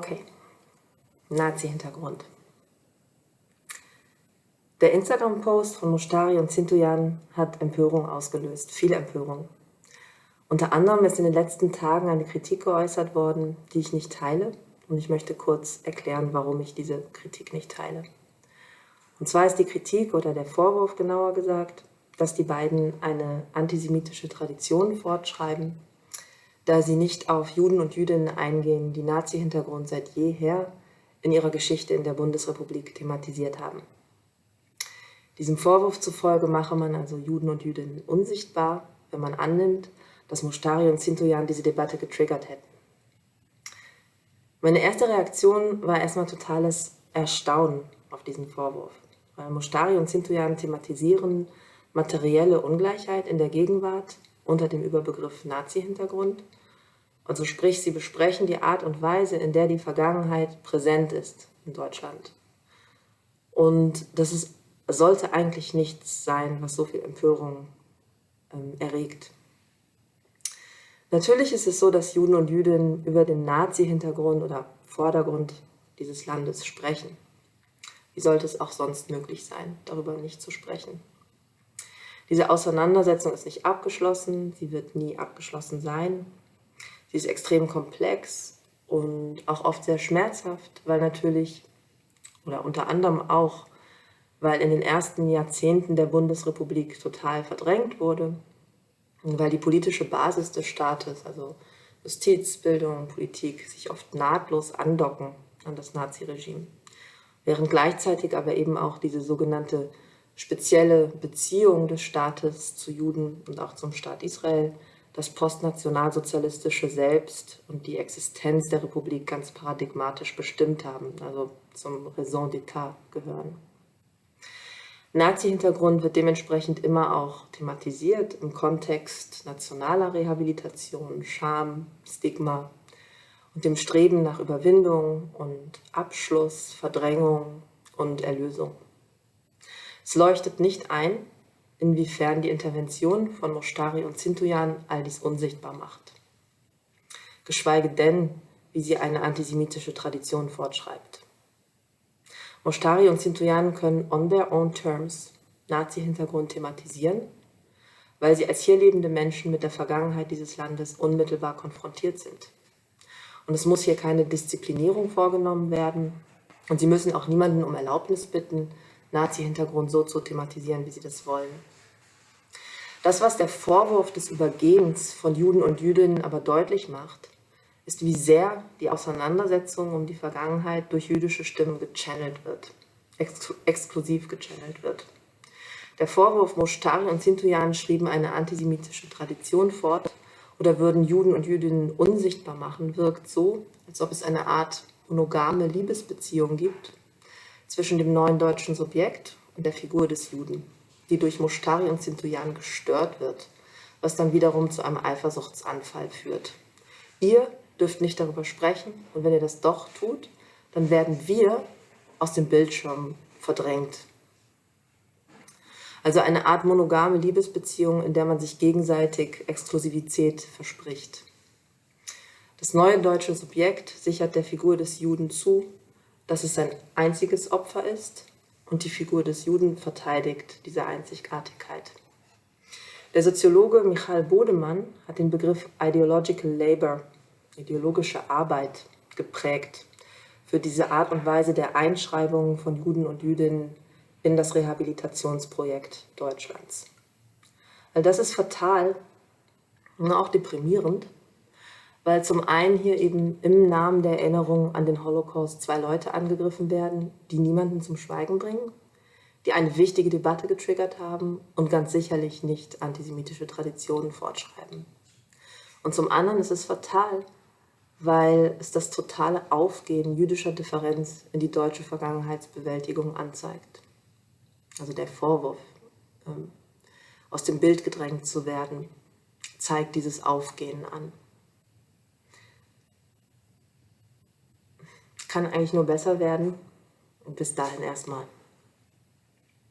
Okay, Nazi-Hintergrund. Der Instagram-Post von Mostari und Zintoyan hat Empörung ausgelöst, viel Empörung. Unter anderem ist in den letzten Tagen eine Kritik geäußert worden, die ich nicht teile. Und ich möchte kurz erklären, warum ich diese Kritik nicht teile. Und zwar ist die Kritik oder der Vorwurf genauer gesagt, dass die beiden eine antisemitische Tradition fortschreiben, da sie nicht auf Juden und Jüdinnen eingehen, die Nazi-Hintergrund seit jeher in ihrer Geschichte in der Bundesrepublik thematisiert haben. Diesem Vorwurf zufolge mache man also Juden und Jüdinnen unsichtbar, wenn man annimmt, dass Mustari und Zintoyan diese Debatte getriggert hätten. Meine erste Reaktion war erstmal totales Erstaunen auf diesen Vorwurf, weil Mustari und Zintoyan thematisieren materielle Ungleichheit in der Gegenwart unter dem Überbegriff Nazi-Hintergrund. Also sprich, sie besprechen die Art und Weise, in der die Vergangenheit präsent ist in Deutschland. Und das ist, sollte eigentlich nichts sein, was so viel Empörung ähm, erregt. Natürlich ist es so, dass Juden und Jüdinnen über den Nazi-Hintergrund oder Vordergrund dieses Landes sprechen. Wie sollte es auch sonst möglich sein, darüber nicht zu sprechen? Diese Auseinandersetzung ist nicht abgeschlossen, sie wird nie abgeschlossen sein. Sie ist extrem komplex und auch oft sehr schmerzhaft, weil natürlich, oder unter anderem auch, weil in den ersten Jahrzehnten der Bundesrepublik total verdrängt wurde, weil die politische Basis des Staates, also Justiz, Bildung, Politik, sich oft nahtlos andocken an das Naziregime, während gleichzeitig aber eben auch diese sogenannte spezielle Beziehung des Staates zu Juden und auch zum Staat Israel, das postnationalsozialistische Selbst und die Existenz der Republik ganz paradigmatisch bestimmt haben, also zum Raison d'État gehören. Nazi-Hintergrund wird dementsprechend immer auch thematisiert im Kontext nationaler Rehabilitation, Scham, Stigma und dem Streben nach Überwindung und Abschluss, Verdrängung und Erlösung. Es leuchtet nicht ein, inwiefern die Intervention von Mostari und Zintujan all dies unsichtbar macht. Geschweige denn, wie sie eine antisemitische Tradition fortschreibt. Mostari und Zintujan können on their own terms Nazi-Hintergrund thematisieren, weil sie als hier lebende Menschen mit der Vergangenheit dieses Landes unmittelbar konfrontiert sind. Und es muss hier keine Disziplinierung vorgenommen werden und sie müssen auch niemanden um Erlaubnis bitten, Nazi-Hintergrund so zu thematisieren, wie sie das wollen. Das, was der Vorwurf des Übergehens von Juden und Jüdinnen aber deutlich macht, ist, wie sehr die Auseinandersetzung um die Vergangenheit durch jüdische Stimmen gechannelt wird, ex exklusiv gechannelt wird. Der Vorwurf, Moshtari und Sintujan schrieben eine antisemitische Tradition fort oder würden Juden und Jüdinnen unsichtbar machen, wirkt so, als ob es eine Art monogame Liebesbeziehung gibt zwischen dem neuen deutschen Subjekt und der Figur des Juden, die durch Mushtari und Zintujan gestört wird, was dann wiederum zu einem Eifersuchtsanfall führt. Ihr dürft nicht darüber sprechen und wenn ihr das doch tut, dann werden wir aus dem Bildschirm verdrängt. Also eine Art monogame Liebesbeziehung, in der man sich gegenseitig Exklusivität verspricht. Das neue deutsche Subjekt sichert der Figur des Juden zu, dass es sein einziges Opfer ist und die Figur des Juden verteidigt diese Einzigartigkeit. Der Soziologe Michael Bodemann hat den Begriff Ideological Labor, ideologische Arbeit, geprägt für diese Art und Weise der Einschreibung von Juden und Jüdinnen in das Rehabilitationsprojekt Deutschlands. Weil das ist fatal und auch deprimierend, weil zum einen hier eben im Namen der Erinnerung an den Holocaust zwei Leute angegriffen werden, die niemanden zum Schweigen bringen, die eine wichtige Debatte getriggert haben und ganz sicherlich nicht antisemitische Traditionen fortschreiben. Und zum anderen ist es fatal, weil es das totale Aufgehen jüdischer Differenz in die deutsche Vergangenheitsbewältigung anzeigt. Also der Vorwurf, ähm, aus dem Bild gedrängt zu werden, zeigt dieses Aufgehen an. Kann eigentlich nur besser werden. Und bis dahin erstmal.